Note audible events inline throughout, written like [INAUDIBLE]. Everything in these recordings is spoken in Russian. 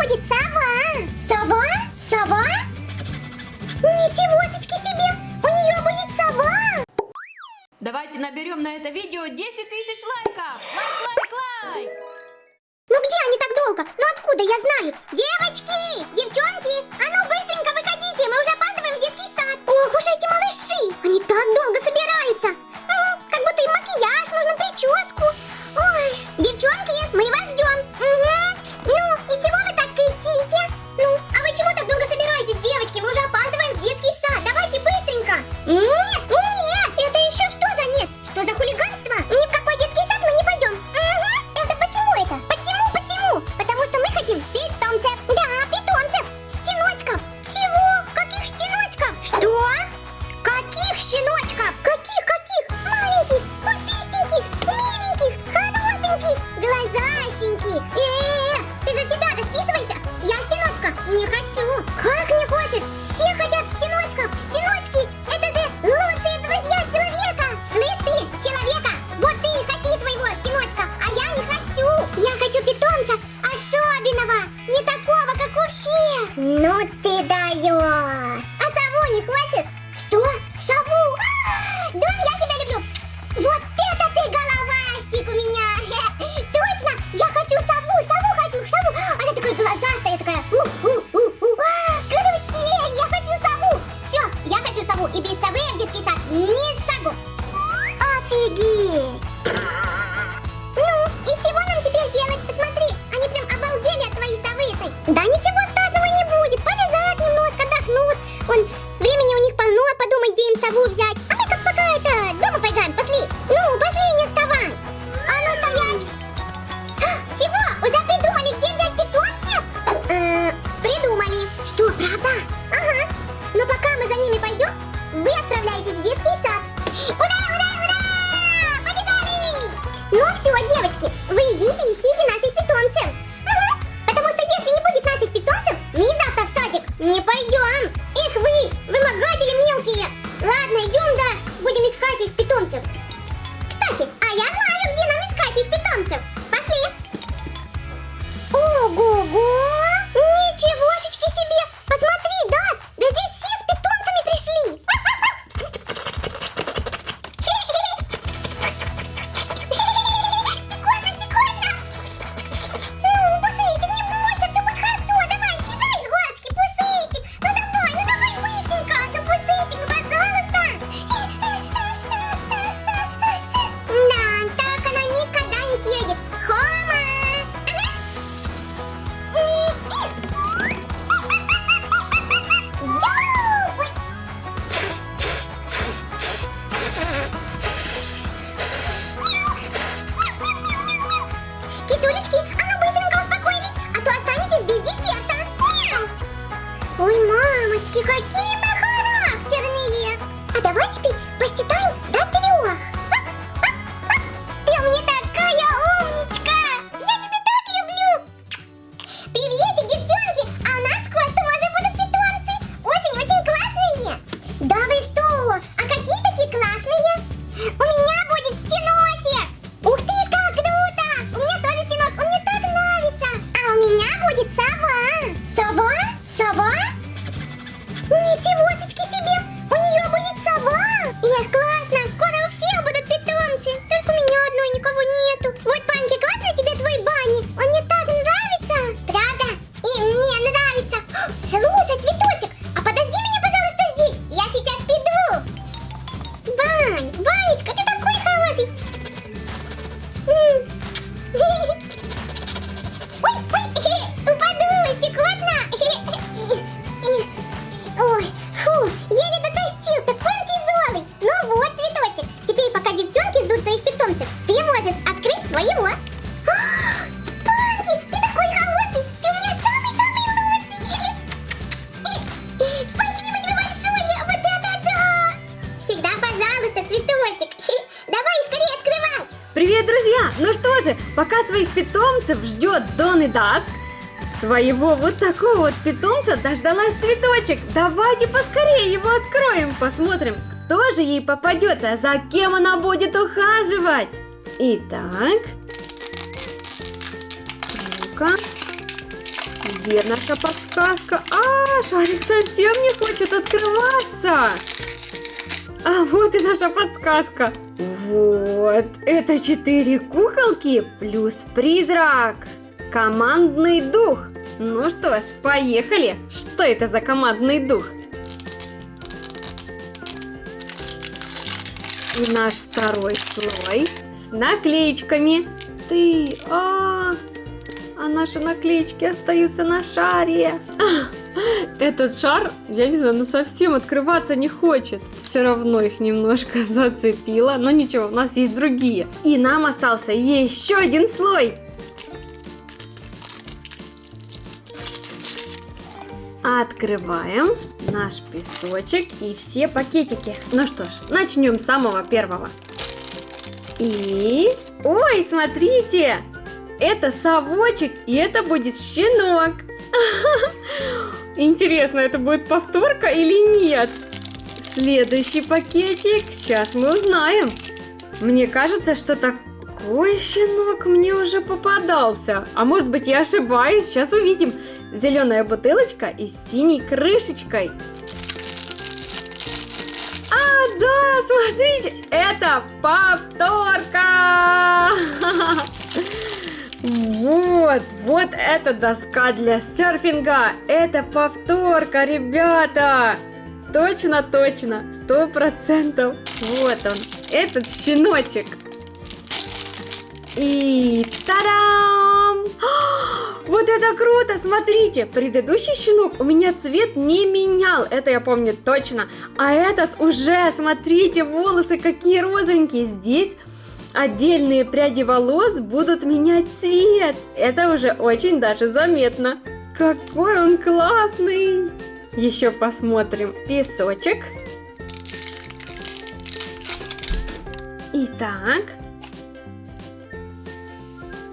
будет сова. Сова? Сова? Ничего себе! У нее будет сова! Давайте наберем на это видео 10 тысяч лайков! Лайк, лайк, лайк! Ну где они так долго? Ну откуда я знаю? Девочки! Девчонки! А ну быстренько выходите! Мы уже опаздываем в детский сад! Ох уж эти тюлечки же, пока своих питомцев ждет Дон и Даск, своего вот такого вот питомца дождалась цветочек. Давайте поскорее его откроем, посмотрим, кто же ей попадется, за кем она будет ухаживать. Итак, ну-ка, где наша подсказка? А, шарик совсем не хочет открываться. А вот и наша подсказка. Вот, это четыре куколки плюс призрак. Командный дух. Ну что ж, поехали. Что это за командный дух? И наш второй слой с наклеечками. Ты, а, а наши наклеечки остаются на шаре. Этот шар, я не знаю, ну совсем открываться не хочет. Все равно их немножко [LAUGHS] зацепило, но ничего, у нас есть другие. И нам остался еще один слой. Открываем наш песочек и все пакетики. Ну что ж, начнем с самого первого. И... Ой, смотрите! Это совочек, и это будет щенок. [LAUGHS] Интересно, это будет повторка или нет? Следующий пакетик, сейчас мы узнаем. Мне кажется, что такой щенок мне уже попадался. А может быть я ошибаюсь, сейчас увидим. Зеленая бутылочка и с синей крышечкой. А, да, смотрите, это повторка! [LAUGHS] Вот, вот эта доска для серфинга. Это повторка, ребята. Точно, точно, сто процентов. Вот он, этот щеночек. И тарам! Вот это круто, смотрите, предыдущий щенок у меня цвет не менял, это я помню точно. А этот уже, смотрите, волосы какие розовенькие. Здесь отдельные пряди волос будут менять цвет. Это уже очень даже заметно. Какой он классный! Еще посмотрим песочек. Итак,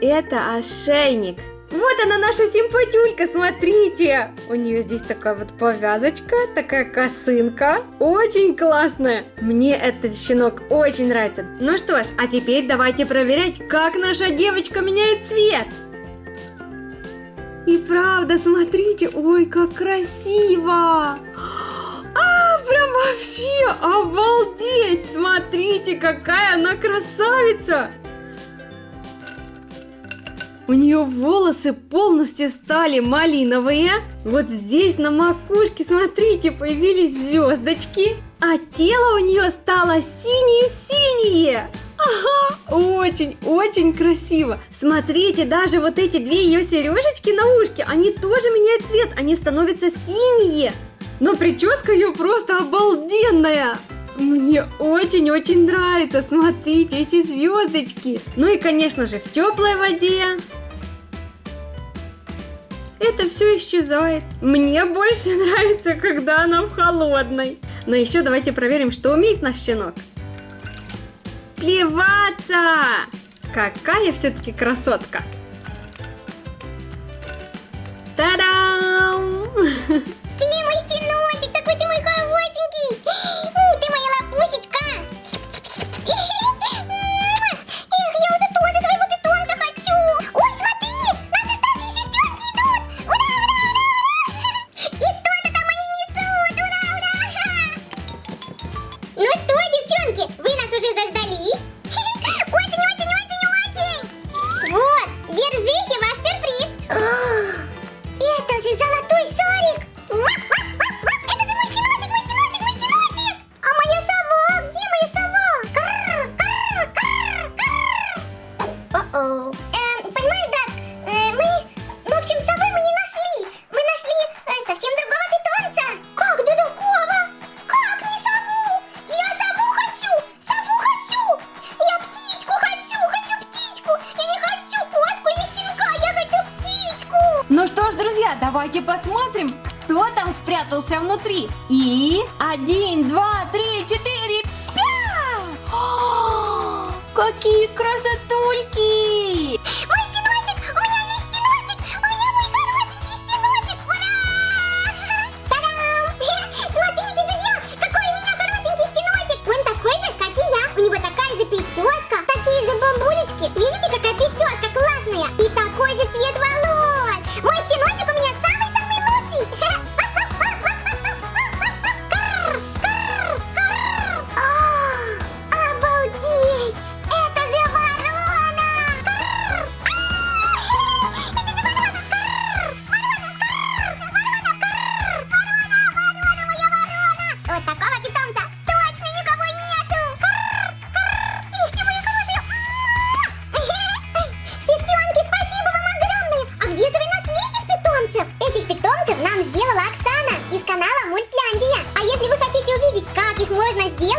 это ошейник. Вот она наша симпатюлька, смотрите! У нее здесь такая вот повязочка, такая косынка. Очень классная. Мне этот щенок очень нравится. Ну что ж, а теперь давайте проверять, как наша девочка меняет цвет. И правда, смотрите, ой, как красиво! А, прям вообще обалдеть! Смотрите, какая она красавица! У нее волосы полностью стали малиновые. Вот здесь на макушке, смотрите, появились звездочки. А тело у нее стало синее-синее. Ага, очень-очень красиво. Смотрите, даже вот эти две ее сережечки на ушке, они тоже меняют цвет, они становятся синие. Но прическа ее просто обалденная. Мне очень-очень нравится, смотрите, эти звездочки. Ну и, конечно же, в теплой воде это все исчезает. Мне больше [LAUGHS] нравится, когда она в холодной. Но еще давайте проверим, что умеет наш щенок. Плеваться! Какая все-таки красотка! Ну что, девчонки, вы нас уже заждались? Спрятался внутри. И один, два, три, четыре, пять! [GASPS] О, Какие красотульки!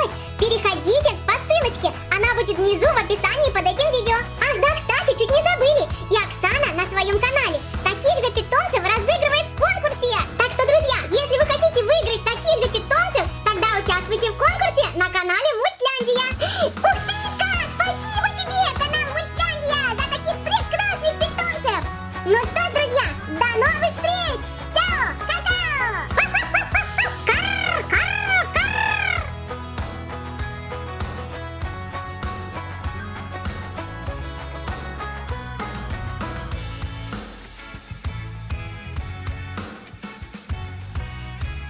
сделать, переходите по ссылочке, она будет внизу в описании под этим видео. Ах да, кстати, чуть не забыли, Якшана на своем канале таких же питомцев разыгрывает в конкурсе. Так что, друзья, если вы хотите выиграть таких же питомцев, тогда участвуйте в конкурсе на канале Мультляндия. Ух тышка, спасибо тебе, канал Мультляндия, за таких прекрасных питомцев. Ну что,